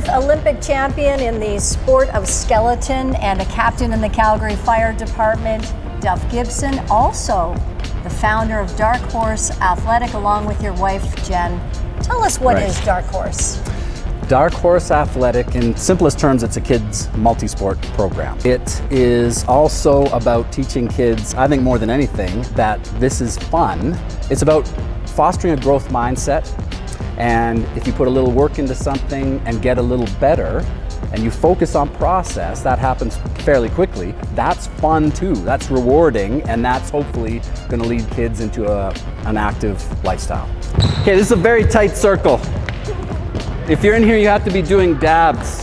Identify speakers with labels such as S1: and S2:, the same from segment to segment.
S1: with Olympic champion in the sport of skeleton and a captain in the Calgary Fire Department, Duff Gibson, also the founder of Dark Horse Athletic along with your wife, Jen. Tell us what right. is Dark Horse?
S2: Dark Horse Athletic, in simplest terms, it's a kids multi-sport program. It is also about teaching kids, I think more than anything, that this is fun. It's about fostering a growth mindset. And if you put a little work into something and get a little better, and you focus on process, that happens fairly quickly. That's fun too. That's rewarding, and that's hopefully going to lead kids into a, an active lifestyle. Okay, this is a very tight circle. If you're in here, you have to be doing dabs.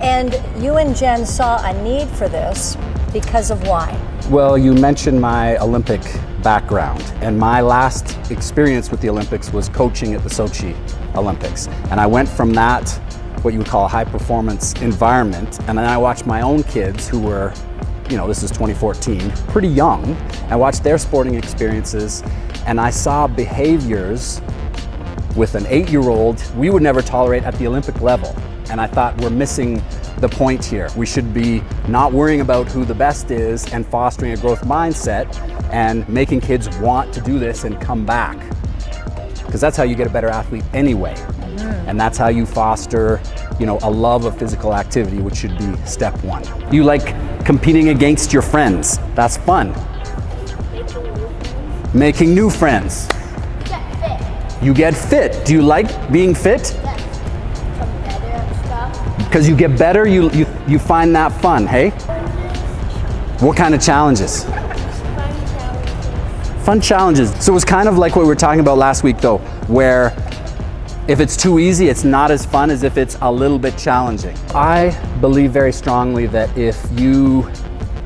S1: And you and Jen saw a need for this because of why?
S2: Well, you mentioned my Olympic background, and my last experience with the Olympics was coaching at the Sochi Olympics. And I went from that, what you would call a high performance environment, and then I watched my own kids who were you know, this is 2014, pretty young. I watched their sporting experiences and I saw behaviors with an eight-year-old we would never tolerate at the Olympic level. And I thought we're missing the point here. We should be not worrying about who the best is and fostering a growth mindset and making kids want to do this and come back. Because that's how you get a better athlete anyway. Mm. And that's how you foster, you know, a love of physical activity, which should be step one. You like competing against your friends. That's fun. Making new friends. You get fit. Do you like being fit? Because you get better, you, you, you find that fun, hey? What kind of challenges? Fun challenges. So it was kind of like what we were talking about last week though, where if it's too easy, it's not as fun as if it's a little bit challenging. I believe very strongly that if you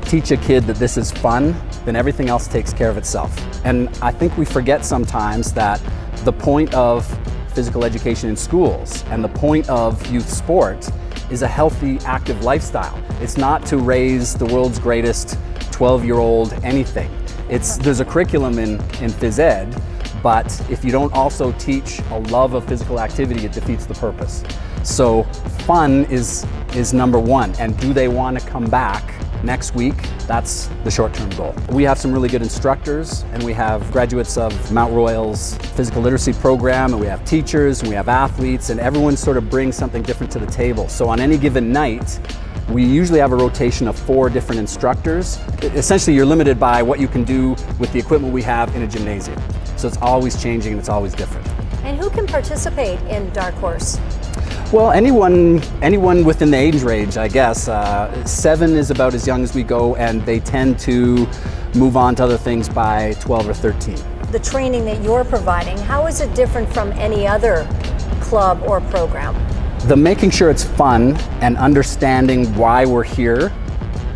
S2: teach a kid that this is fun, then everything else takes care of itself. And I think we forget sometimes that the point of physical education in schools and the point of youth sport is a healthy, active lifestyle. It's not to raise the world's greatest 12-year-old anything. It's, there's a curriculum in, in phys ed, but if you don't also teach a love of physical activity, it defeats the purpose. So fun is, is number one, and do they want to come back next week. That's the short-term goal. We have some really good instructors and we have graduates of Mount Royal's physical literacy program and we have teachers and we have athletes and everyone sort of brings something different to the table. So on any given night, we usually have a rotation of four different instructors. Essentially, you're limited by what you can do with the equipment we have in a gymnasium. So it's always changing and it's always different.
S1: And who can participate in Dark Horse?
S2: Well, anyone, anyone within the age range, I guess. Uh, seven is about as young as we go, and they tend to move on to other things by 12 or 13.
S1: The training that you're providing, how is it different from any other club or program?
S2: The making sure it's fun and understanding why we're here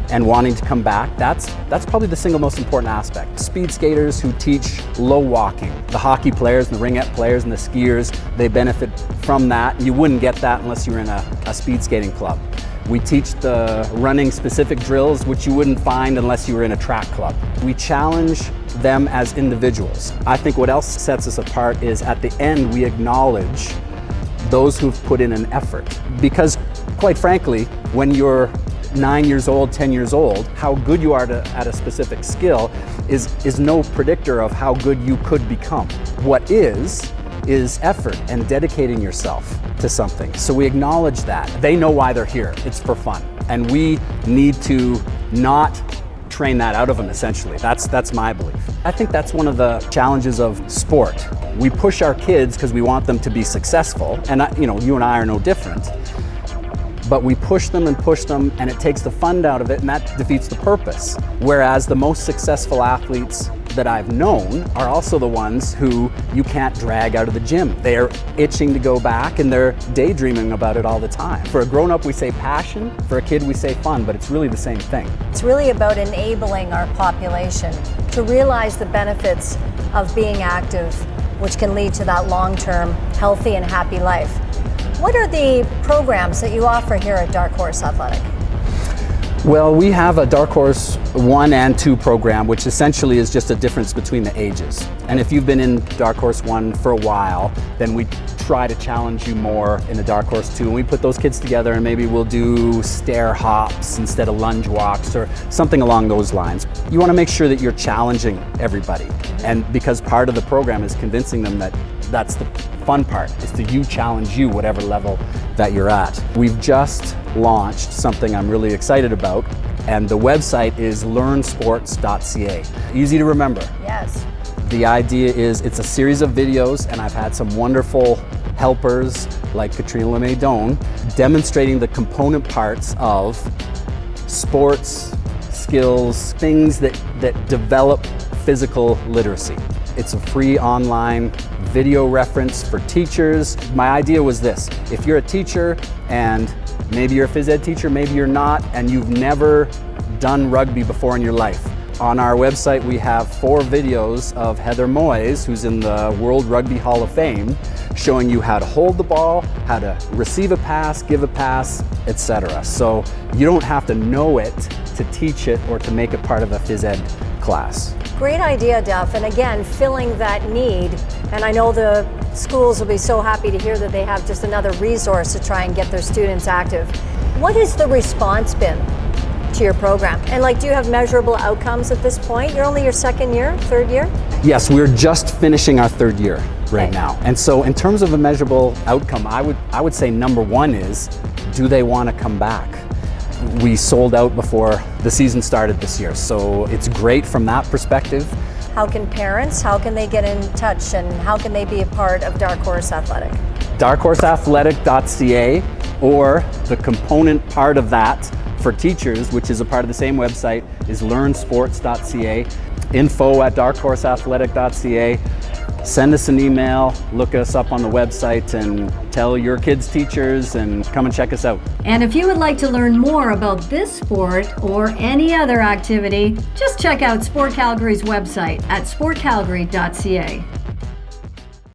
S2: and wanting to come back, that's, that's probably the single most important aspect. Speed skaters who teach low walking, the hockey players, and the ringette players, and the skiers, they benefit from that. You wouldn't get that unless you were in a, a speed skating club. We teach the running specific drills, which you wouldn't find unless you were in a track club. We challenge them as individuals. I think what else sets us apart is at the end we acknowledge those who've put in an effort. Because quite frankly, when you're nine years old, 10 years old, how good you are to, at a specific skill is, is no predictor of how good you could become. What is, is effort and dedicating yourself to something. So we acknowledge that. They know why they're here. It's for fun. And we need to not train that out of them essentially. That's, that's my belief. I think that's one of the challenges of sport. We push our kids because we want them to be successful. And I, you know, you and I are no different but we push them and push them and it takes the fun out of it and that defeats the purpose. Whereas the most successful athletes that I've known are also the ones who you can't drag out of the gym. They're itching to go back and they're daydreaming about it all the time. For a grown-up we say passion, for a kid we say fun, but it's really the same thing.
S1: It's really about enabling our population to realize the benefits of being active, which can lead to that long-term healthy and happy life. What are the programs that you offer here at Dark Horse Athletic?
S2: Well, we have a Dark Horse 1 and 2 program, which essentially is just a difference between the ages. And if you've been in Dark Horse 1 for a while, then we try to challenge you more in the Dark Horse 2. And we put those kids together and maybe we'll do stair hops instead of lunge walks or something along those lines. You want to make sure that you're challenging everybody. And because part of the program is convincing them that that's the fun part, is to you challenge you whatever level that you're at. We've just launched something I'm really excited about and the website is learnsports.ca. Easy to remember.
S1: Yes.
S2: The idea is it's a series of videos and I've had some wonderful helpers like Catriona Le May Doan demonstrating the component parts of sports, skills, things that, that develop physical literacy. It's a free online video reference for teachers. My idea was this, if you're a teacher and maybe you're a phys ed teacher, maybe you're not, and you've never done rugby before in your life, on our website, we have four videos of Heather Moyse, who's in the World Rugby Hall of Fame, showing you how to hold the ball, how to receive a pass, give a pass, etc. So you don't have to know it to teach it or to make it part of a phys ed class.
S1: Great idea, Duff. And again, filling that need. And I know the schools will be so happy to hear that they have just another resource to try and get their students active. What has the response been to your program? And like, do you have measurable outcomes at this point? You're only your second year, third year?
S2: Yes, we're just finishing our third year right
S1: Okay.
S2: now. And so in terms of a measurable outcome, I would, I would say number one is, do they want to come back? We sold out before the season started this year, so it's great from that perspective.
S1: How can parents, how can they get in touch and how can they be a part of Dark Horse Athletic?
S2: darkhorseathletic.ca or the component part of that for teachers, which is a part of the same website, is learnsports.ca, info at darkhorseathletic.ca. Send us an email, look us up on the website and tell your kids' teachers and come and check us out.
S3: And if you would like to learn more about this sport or any other activity, just check out Sport Calgary's website at sportcalgary.ca.